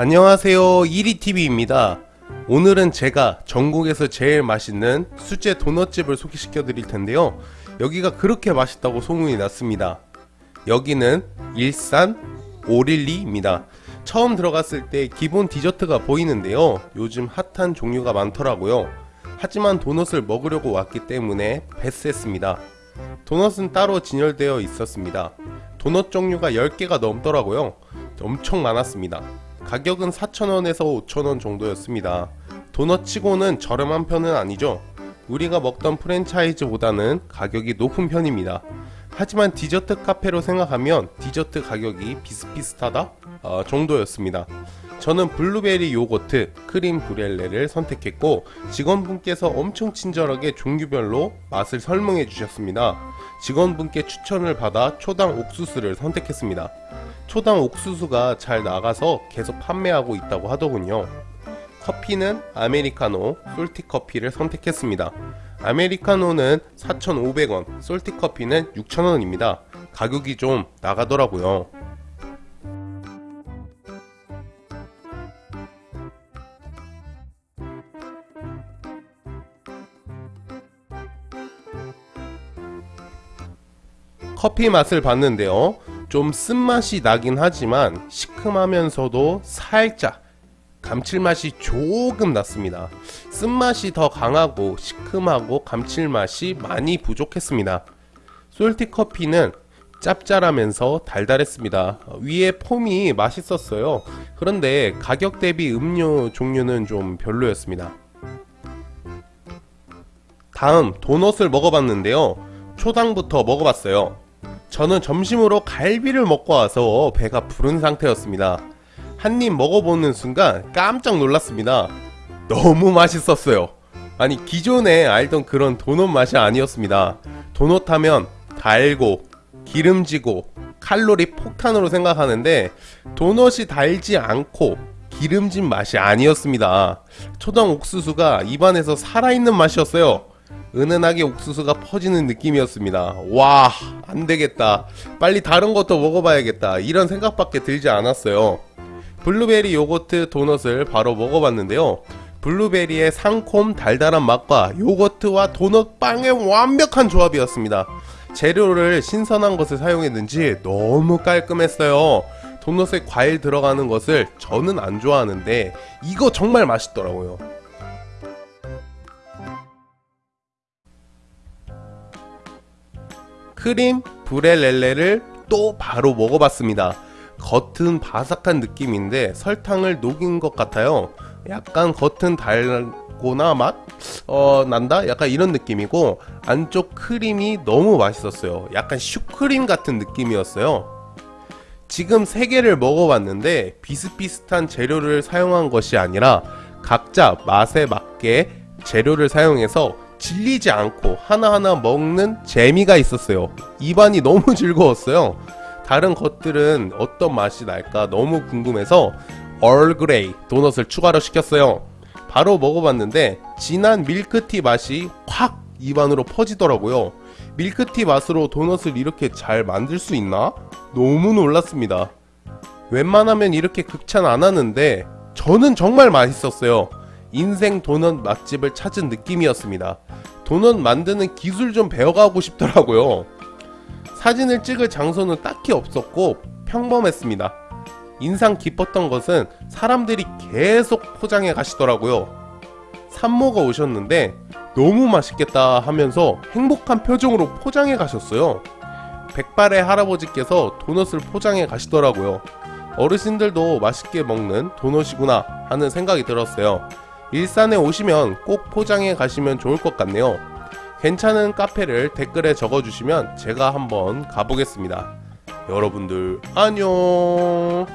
안녕하세요. 이리TV입니다. 오늘은 제가 전국에서 제일 맛있는 수제 도넛집을 소개시켜 드릴 텐데요. 여기가 그렇게 맛있다고 소문이 났습니다. 여기는 일산 오릴리입니다. 처음 들어갔을 때 기본 디저트가 보이는데요. 요즘 핫한 종류가 많더라고요. 하지만 도넛을 먹으려고 왔기 때문에 패스했습니다. 도넛은 따로 진열되어 있었습니다. 도넛 종류가 10개가 넘더라고요. 엄청 많았습니다 가격은 4,000원에서 5,000원 정도였습니다 도넛 치고는 저렴한 편은 아니죠 우리가 먹던 프랜차이즈보다는 가격이 높은 편입니다 하지만 디저트 카페로 생각하면 디저트 가격이 비슷비슷하다 어, 정도였습니다 저는 블루베리 요거트, 크림 브륄레를 선택했고 직원분께서 엄청 친절하게 종류별로 맛을 설명해 주셨습니다. 직원분께 추천을 받아 초당 옥수수를 선택했습니다. 초당 옥수수가 잘 나가서 계속 판매하고 있다고 하더군요. 커피는 아메리카노, 솔티 커피를 선택했습니다. 아메리카노는 4,500원, 솔티 커피는 6,000원입니다. 가격이 좀 나가더라고요. 커피 맛을 봤는데요. 좀 쓴맛이 나긴 하지만 시큼하면서도 살짝 감칠맛이 조금 났습니다. 쓴맛이 더 강하고 시큼하고 감칠맛이 많이 부족했습니다. 솔티 커피는 짭짤하면서 달달했습니다. 위에 폼이 맛있었어요. 그런데 가격 대비 음료 종류는 좀 별로였습니다. 다음 도넛을 먹어봤는데요. 초당부터 먹어봤어요. 저는 점심으로 갈비를 먹고 와서 배가 부른 상태였습니다. 한 입 먹어보는 순간 깜짝 놀랐습니다. 너무 맛있었어요. 아니 기존에 알던 그런 도넛 맛이 아니었습니다. 도넛 하면 달고 기름지고 칼로리 폭탄으로 생각하는데 도넛이 달지 않고 기름진 맛이 아니었습니다. 초당 옥수수가 입안에서 살아있는 맛이었어요. 은은하게 옥수수가 퍼지는 느낌이었습니다. 와, 안 되겠다. 빨리 다른 것도 먹어봐야겠다. 이런 생각밖에 들지 않았어요. 블루베리 요거트 도넛을 바로 먹어봤는데요. 블루베리의 상콤 달달한 맛과 요거트와 도넛 빵의 완벽한 조합이었습니다. 재료를 신선한 것을 사용했는지 너무 깔끔했어요. 도넛에 과일 들어가는 것을 저는 안 좋아하는데 이거 정말 맛있더라고요. 크림 브렐렐레를 또 바로 먹어봤습니다. 겉은 바삭한 느낌인데 설탕을 녹인 것 같아요. 약간 겉은 달고나 맛? 어, 난다? 약간 이런 느낌이고 안쪽 크림이 너무 맛있었어요. 약간 슈크림 같은 느낌이었어요. 지금 세 개를 먹어봤는데 비슷비슷한 재료를 사용한 것이 아니라 각자 맛에 맞게 재료를 사용해서 질리지 않고 하나하나 먹는 재미가 있었어요. 입안이 너무 즐거웠어요. 다른 것들은 어떤 맛이 날까 너무 궁금해서 얼그레이 도넛을 추가로 시켰어요. 바로 먹어봤는데 진한 밀크티 맛이 확 입안으로 퍼지더라고요. 밀크티 맛으로 도넛을 이렇게 잘 만들 수 있나? 너무 놀랐습니다. 웬만하면 이렇게 극찬 안 하는데 저는 정말 맛있었어요. 인생 도넛 맛집을 찾은 느낌이었습니다. 도넛 만드는 기술 좀 배워가고 싶더라고요. 사진을 찍을 장소는 딱히 없었고 평범했습니다. 인상 깊었던 것은 사람들이 계속 포장해 가시더라고요. 산모가 오셨는데 너무 맛있겠다 하면서 행복한 표정으로 포장해 가셨어요. 백발의 할아버지께서 도넛을 포장해 가시더라고요. 어르신들도 맛있게 먹는 도넛이구나 하는 생각이 들었어요. 일산에 오시면 꼭 포장해 가시면 좋을 것 같네요. 괜찮은 카페를 댓글에 적어주시면 제가 한번 가보겠습니다. 여러분들 안녕